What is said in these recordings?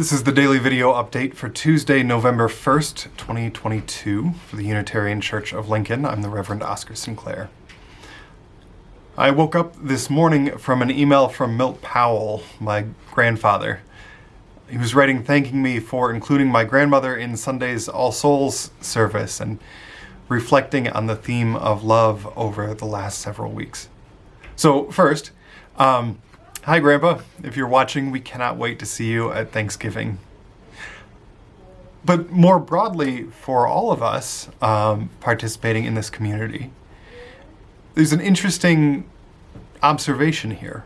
This is the daily video update for Tuesday, November 1st, 2022 for the Unitarian Church of Lincoln. I'm the Reverend Oscar Sinclair. I woke up this morning from an email from Milt Powell, my grandfather. He was writing thanking me for including my grandmother in Sunday's All Souls service and reflecting on the theme of love over the last several weeks. So first, um, hi Grandpa. If you're watching, we cannot wait to see you at Thanksgiving. But more broadly, for all of us um, participating in this community, there's an interesting observation here.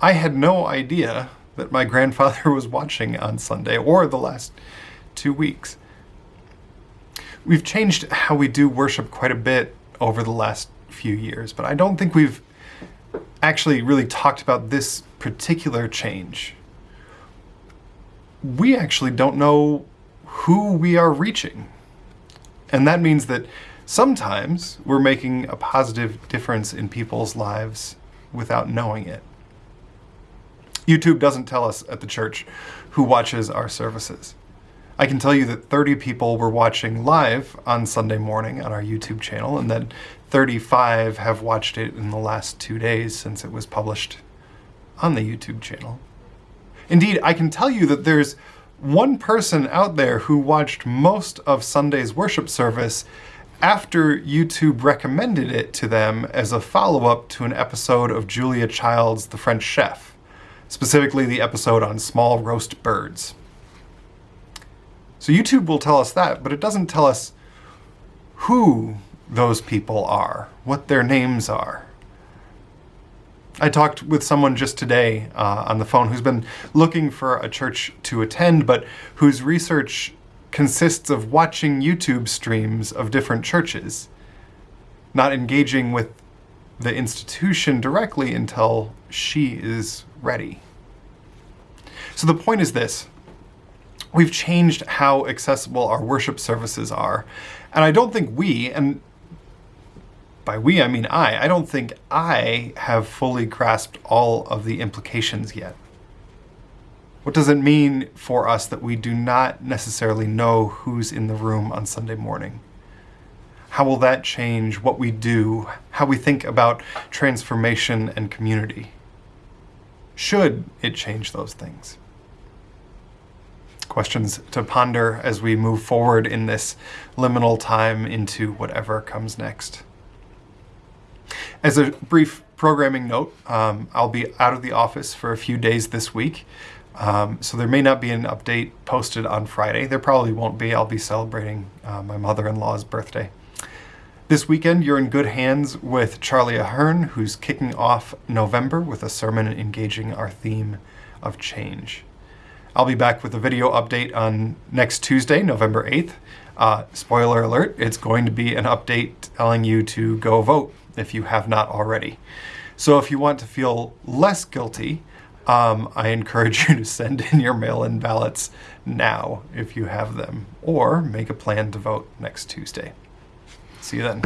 I had no idea that my grandfather was watching on Sunday or the last two weeks. We've changed how we do worship quite a bit over the last few years, but I don't think we've actually really talked about this particular change. We actually don't know who we are reaching. And that means that sometimes we're making a positive difference in people's lives without knowing it. YouTube doesn't tell us at the church who watches our services. I can tell you that 30 people were watching live on Sunday morning on our YouTube channel, and that 35 have watched it in the last two days since it was published on the YouTube channel. Indeed, I can tell you that there's one person out there who watched most of Sunday's worship service after YouTube recommended it to them as a follow-up to an episode of Julia Child's The French Chef, specifically the episode on small roast birds. So YouTube will tell us that, but it doesn't tell us who those people are, what their names are. I talked with someone just today uh, on the phone who's been looking for a church to attend, but whose research consists of watching YouTube streams of different churches, not engaging with the institution directly until she is ready. So the point is this. We've changed how accessible our worship services are. And I don't think we, and by we I mean I, I don't think I have fully grasped all of the implications yet. What does it mean for us that we do not necessarily know who's in the room on Sunday morning? How will that change what we do, how we think about transformation and community? Should it change those things? Questions to ponder as we move forward in this liminal time into whatever comes next. As a brief programming note, um, I'll be out of the office for a few days this week. Um, so there may not be an update posted on Friday. There probably won't be. I'll be celebrating uh, my mother-in-law's birthday. This weekend, you're in good hands with Charlie Ahern, who's kicking off November with a sermon engaging our theme of change. I'll be back with a video update on next Tuesday, November 8th. Uh, spoiler alert, it's going to be an update telling you to go vote if you have not already. So if you want to feel less guilty, um, I encourage you to send in your mail-in ballots now if you have them, or make a plan to vote next Tuesday. See you then.